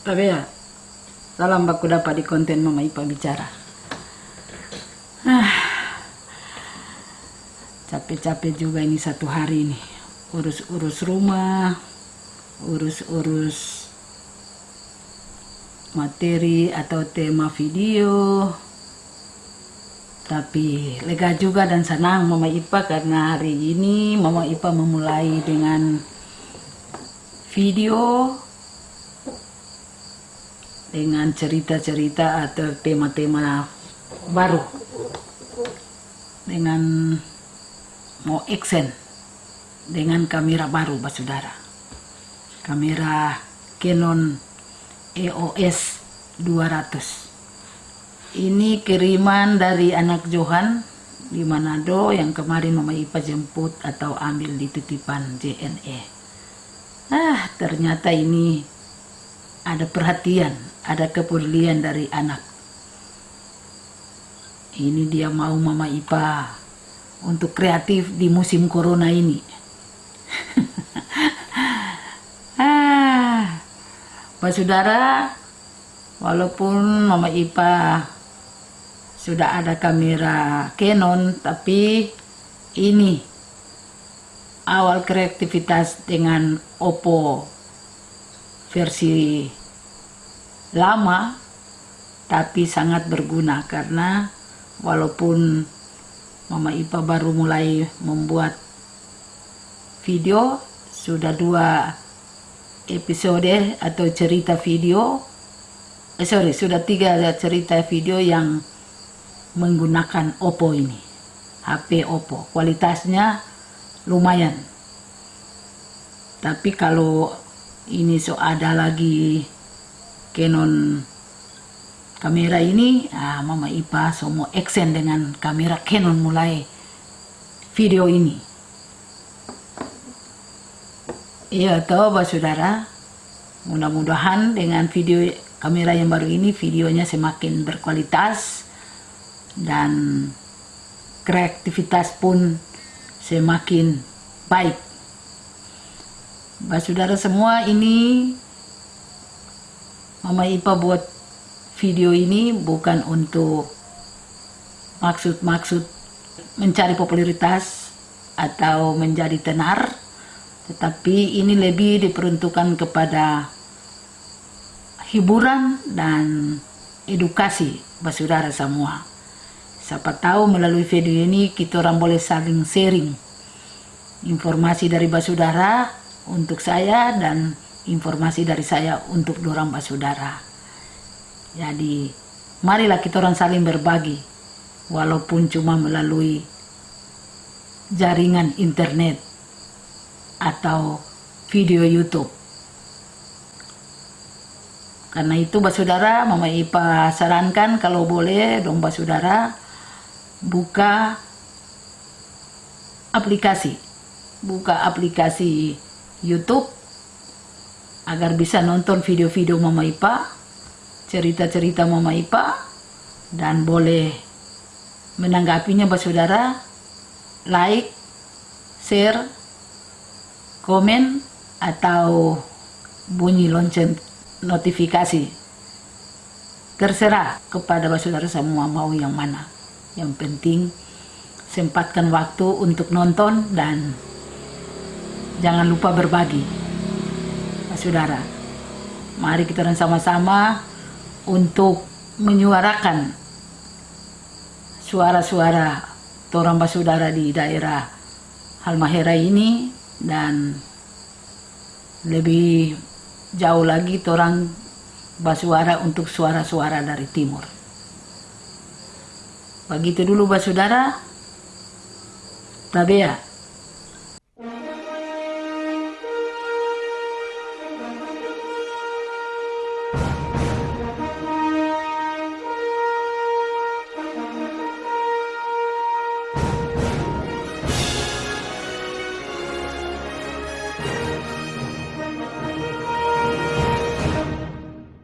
Tapi ya, salam baku dapat di konten Mama Ipa bicara. Ah, capek-capek juga ini satu hari ini. Urus-urus rumah, urus-urus materi atau tema video. Tapi lega juga dan senang Mama Ipa karena hari ini Mama Ipa memulai dengan video dengan cerita-cerita atau tema-tema baru. Dengan mau action dengan kamera baru Saudara. Kamera Canon EOS 200 ini kiriman dari anak Johan di Manado yang kemarin Mama Ipa jemput atau ambil di titipan JNE ah ternyata ini ada perhatian, ada kepedulian dari anak. Ini dia mau Mama Ipa untuk kreatif di musim corona ini. ah, Pak Saudara, walaupun Mama Ipa sudah ada kamera Canon, tapi ini awal kreativitas dengan Oppo versi lama tapi sangat berguna karena walaupun Mama Ipa baru mulai membuat video sudah dua episode atau cerita video eh sorry sudah tiga cerita video yang menggunakan Oppo ini HP Oppo. Kualitasnya lumayan. Tapi kalau ini so ada lagi Canon kamera ini. Ah, Mama Ipa semua action dengan kamera Canon mulai video ini. Iya toh saudara. Mudah-mudahan dengan video kamera yang baru ini videonya semakin berkualitas dan kreativitas pun semakin baik. Bapak saudara semua ini Mama Ipa buat video ini bukan untuk maksud-maksud mencari popularitas atau menjadi tenar tetapi ini lebih diperuntukkan kepada hiburan dan edukasi Bapak saudara semua. Siapa tahu melalui video ini kita orang boleh saling sharing informasi dari basudara untuk saya dan informasi dari saya untuk dorang basudara. Jadi marilah kita orang saling berbagi walaupun cuma melalui jaringan internet atau video YouTube. Karena itu basudara, Mama Ipa sarankan kalau boleh dong basudara buka aplikasi buka aplikasi YouTube agar bisa nonton video-video Mama Ipa cerita-cerita Mama Ipa dan boleh menanggapinya saudara. Like share komen atau bunyi lonceng notifikasi. Terserah kepada saudara semua mau yang mana. Yang penting sempatkan waktu untuk nonton dan jangan lupa berbagi. Saudara, mari kita sama-sama untuk menyuarakan suara-suara torang saudara di daerah Halmahera ini dan lebih jauh lagi torang basuara untuk suara-suara dari timur. Begitu dulu Saudara. Tabea.